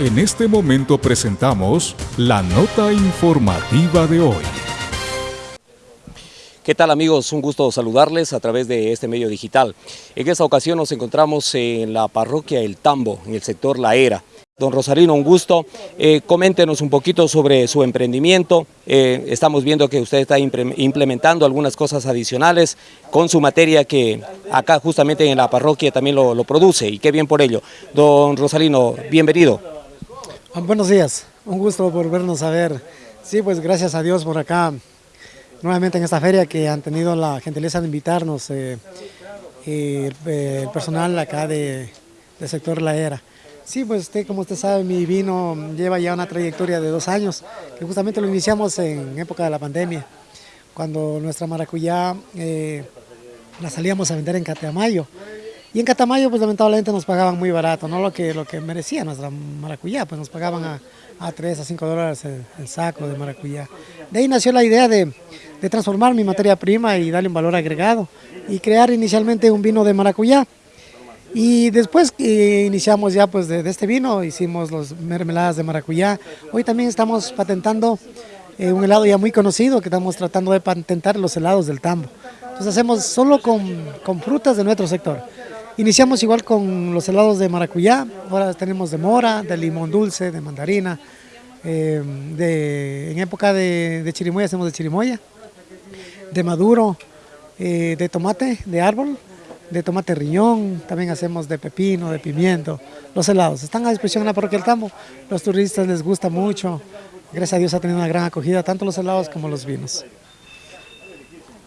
En este momento presentamos la nota informativa de hoy. ¿Qué tal amigos? Un gusto saludarles a través de este medio digital. En esta ocasión nos encontramos en la parroquia El Tambo, en el sector La Era. Don Rosarino, un gusto. Eh, coméntenos un poquito sobre su emprendimiento. Eh, estamos viendo que usted está implementando algunas cosas adicionales con su materia que acá justamente en la parroquia también lo, produce y qué bien por ello. Don Rosarino, bienvenido. Ah, buenos días, un gusto volvernos a ver. Sí, pues gracias a Dios por acá, nuevamente en esta feria que han tenido la gentileza de invitarnos eh, el, personal acá de, sector La Era. Sí, pues usted, como usted sabe, mi vino lleva ya una trayectoria de dos años, que justamente lo iniciamos en época de la pandemia, cuando nuestra maracuyá eh, la salíamos a vender en Catamayo. Y en Catamayo, pues lamentablemente nos pagaban muy barato, no lo que, lo que merecía nuestra maracuyá, pues nos pagaban a, a 3 a 5 dólares el, saco de maracuyá. De ahí nació la idea de, de transformar mi materia prima y darle un valor agregado y crear inicialmente un vino de maracuyá. Y después que iniciamos ya pues de, este vino, hicimos los mermeladas de maracuyá. Hoy también estamos patentando eh, un helado ya muy conocido que estamos tratando de patentar los helados del tambo. Entonces hacemos solo con, con frutas de nuestro sector. Iniciamos igual con los helados de maracuyá, ahora tenemos de mora, de limón dulce, de mandarina, eh, de, en época de, de, chirimoya hacemos de chirimoya, de maduro, eh, de tomate de árbol, de tomate riñón, también hacemos de pepino, de pimiento, los helados. Están a disposición en la parroquia Tambo, los turistas les gusta mucho, gracias a Dios ha tenido una gran acogida, tanto los helados como los vinos.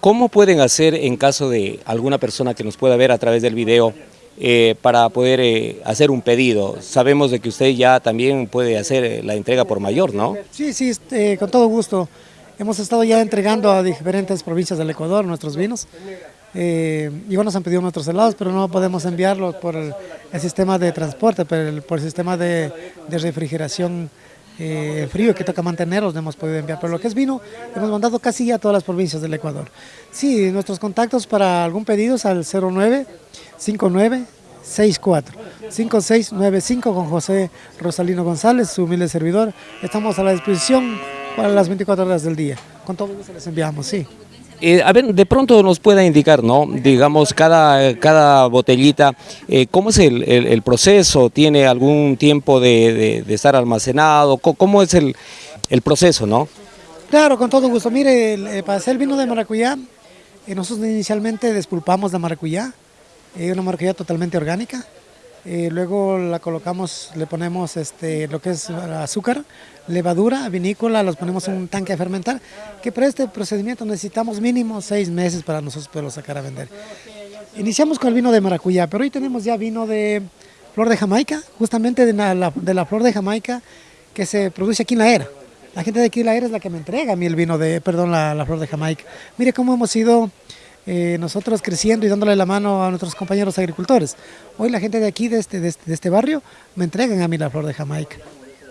¿Cómo pueden hacer en caso de alguna persona que nos pueda ver a través del video eh, para poder eh, hacer un pedido? Sabemos de que usted ya también puede hacer eh, la entrega por mayor, ¿no? Sí, sí, este, con todo gusto. Hemos estado ya entregando a diferentes provincias del Ecuador nuestros vinos. Eh, igual nos han pedido nuestros helados, pero no podemos enviarlos por el, sistema de transporte, por el, sistema de refrigeración eh, frío que toca mantenerlos, no hemos podido enviar. Pero lo que es vino, hemos mandado casi a todas las provincias del Ecuador. Sí, nuestros contactos para algún pedido es al 09 59 64 5695 con José Rosalino González, su humilde servidor. Estamos a la disposición para las 24 horas del día. Con todo gusto les enviamos, sí. Eh, a ver, de pronto nos pueda indicar, ¿no? Digamos, cada, cada botellita, eh, ¿cómo es el, proceso? ¿Tiene algún tiempo de, estar almacenado? ¿Cómo, es el, proceso, no? Claro, con todo gusto. Mire, eh, para hacer vino de maracuyá, nosotros inicialmente despulpamos la maracuyá, una maracuyá totalmente orgánica, eh, luego la colocamos, le ponemos este, lo que es azúcar, levadura, vinícola, los ponemos en un tanque a fermentar, que para este procedimiento necesitamos mínimo seis meses para nosotros poderlo sacar a vender. Iniciamos con el vino de maracuyá, pero hoy tenemos ya vino de flor de Jamaica, justamente de la, de la flor de Jamaica que se produce aquí en la era. La gente de aquí en la era es la que me entrega a mí el vino de, perdón, la, la flor de Jamaica. Mire cómo hemos ido eh, nosotros creciendo y dándole la mano a nuestros compañeros agricultores. Hoy la gente de aquí, de este, de este, este barrio, me entregan a mí la flor de Jamaica.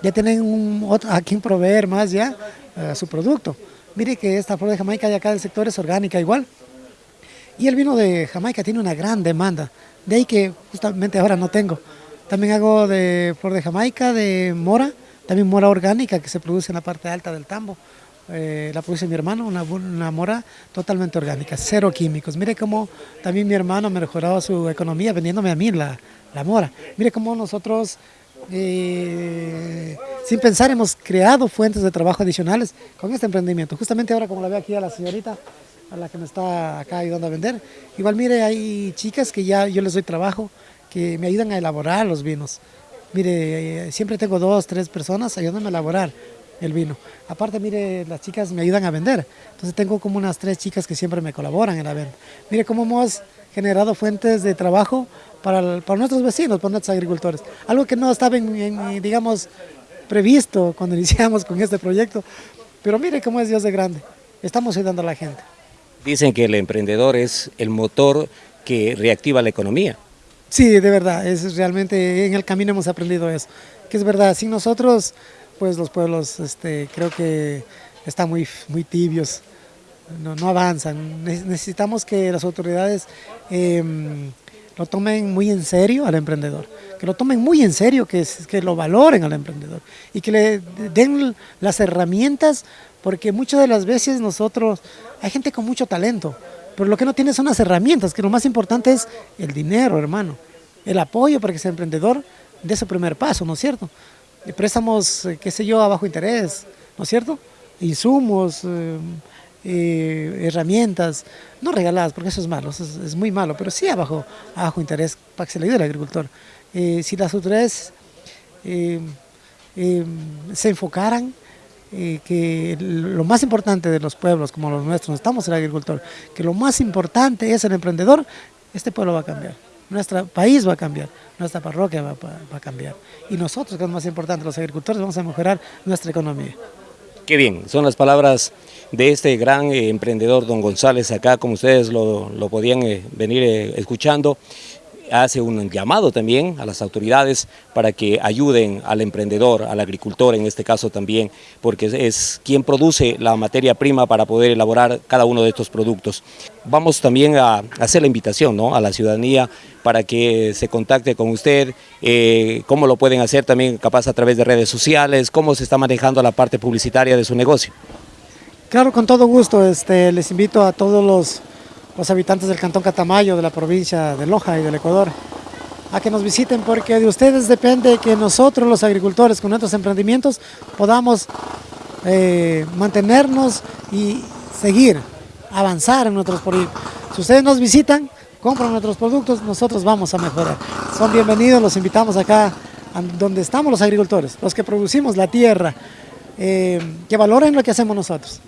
Ya tienen un, a quien proveer más ya uh, su producto. Mire que esta flor de Jamaica de acá del sector es orgánica igual. Y el vino de Jamaica tiene una gran demanda. De ahí que justamente ahora no tengo. También hago de flor de Jamaica, de mora, también mora orgánica que se produce en la parte alta del tambo. Eh, la produce mi hermano, una, mora totalmente orgánica, cero químicos. Mire cómo también mi hermano ha mejorado su economía vendiéndome a mí la, mora. Mire cómo nosotros, eh, sin pensar, hemos creado fuentes de trabajo adicionales con este emprendimiento. Justamente ahora, como la veo aquí a la señorita, a la que me está acá ayudando a vender, igual mire, hay chicas que ya yo les doy trabajo, que me ayudan a elaborar los vinos. Mire, eh, siempre tengo dos, tres personas ayudándome a elaborar el vino. Aparte, mire, las chicas me ayudan a vender. Entonces tengo como unas tres chicas que siempre me colaboran en la venta. Mire cómo hemos generado fuentes de trabajo para, para nuestros vecinos, para nuestros agricultores. Algo que no estaba, en, digamos, previsto cuando iniciamos con este proyecto. Pero mire cómo es Dios de grande. Estamos ayudando a la gente. Dicen que el emprendedor es el motor que reactiva la economía. Sí, de verdad, es realmente en el camino hemos aprendido eso, que es verdad, sin nosotros pues los pueblos este, creo que están muy, muy tibios, no, avanzan. Necesitamos que las autoridades em, lo tomen muy en serio al emprendedor, que lo tomen muy en serio, que, que lo valoren al emprendedor y que le den las herramientas, porque muchas de las veces nosotros, hay gente con mucho talento, pero lo que no tiene son las herramientas, que lo más importante es el dinero, hermano, el apoyo para que ese emprendedor dé su primer paso, ¿no es cierto? Préstamos, eh, qué sé yo, a bajo interés, ¿no es cierto? Insumos, eh, eh, herramientas, no regaladas, porque eso es malo, es, muy malo, pero sí a bajo, interés para que se le ayude al agricultor. si las autoridades se enfocaran que lo más importante de los pueblos como los nuestros, estamos el agricultor, que lo más importante es el emprendedor, este pueblo va a cambiar, nuestro país va a cambiar, nuestra parroquia va, va a cambiar. Y nosotros, que es más importante, los agricultores, vamos a mejorar nuestra economía. Qué bien, son las palabras de este gran eh, emprendedor, don González, acá como ustedes lo, podían eh, venir eh, escuchando hace un llamado también a las autoridades para que ayuden al emprendedor, al agricultor en este caso también, porque es quien produce la materia prima para poder elaborar cada uno de estos productos. Vamos también a hacer la invitación ¿no? a la ciudadanía para que se contacte con usted, eh, cómo lo pueden hacer también capaz a través de redes sociales, cómo se está manejando la parte publicitaria de su negocio. Claro, con todo gusto, este, les invito a todos los los habitantes del Cantón Catamayo, de la provincia de Loja y del Ecuador, a que nos visiten porque de ustedes depende que nosotros los agricultores con nuestros emprendimientos podamos eh, mantenernos y seguir, avanzar en nuestros proyectos. Si ustedes nos visitan, compran nuestros productos, nosotros vamos a mejorar. Son bienvenidos, los invitamos acá donde estamos los agricultores, los que producimos la tierra, eh, que valoren lo que hacemos nosotros.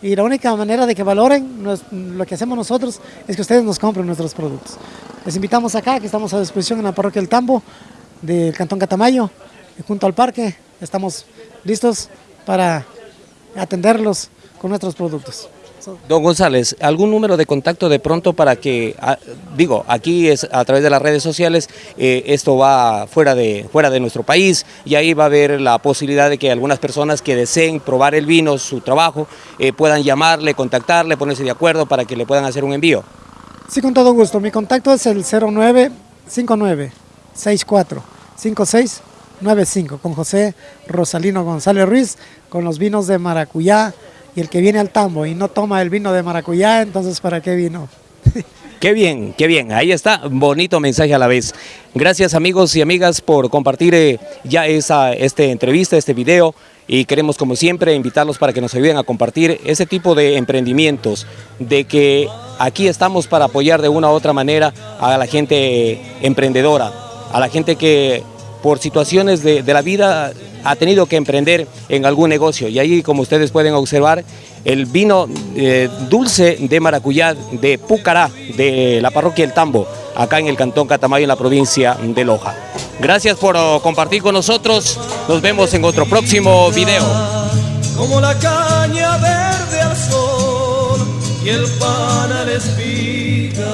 Y la única manera de que valoren lo que hacemos nosotros es que ustedes nos compren nuestros productos. Les invitamos acá, que estamos a disposición en la parroquia del Tambo, del Cantón Catamayo, junto al parque. Estamos listos para atenderlos con nuestros productos. Don González, ¿algún número de contacto de pronto para que, ah, digo, aquí es a través de las redes sociales, eh, esto va fuera de, fuera de nuestro país y ahí va a haber la posibilidad de que algunas personas que deseen probar el vino, su trabajo, eh, puedan llamarle, contactarle, ponerse de acuerdo para que le puedan hacer un envío? Sí, con todo gusto. Mi contacto es el 0959 64 5695 con José Rosalino González Ruiz, con los vinos de maracuyá, y el que viene al tambo y no toma el vino de maracuyá, entonces ¿para qué vino? Qué bien, qué bien. Ahí está, bonito mensaje a la vez. Gracias amigos y amigas por compartir eh, ya esa este entrevista, este video y queremos como siempre invitarlos para que nos ayuden a compartir ese tipo de emprendimientos, de que aquí estamos para apoyar de una u otra manera a la gente emprendedora, a la gente que por situaciones de, de la vida ha tenido que emprender en algún negocio. Y ahí, como ustedes pueden observar, el vino eh, dulce de maracuyá de Pucará, de la parroquia El Tambo, acá en el Cantón Catamayo, en la provincia de Loja. Gracias por oh, compartir con nosotros. Nos vemos en otro próximo video. Como la caña verde al sol y el pan espiga.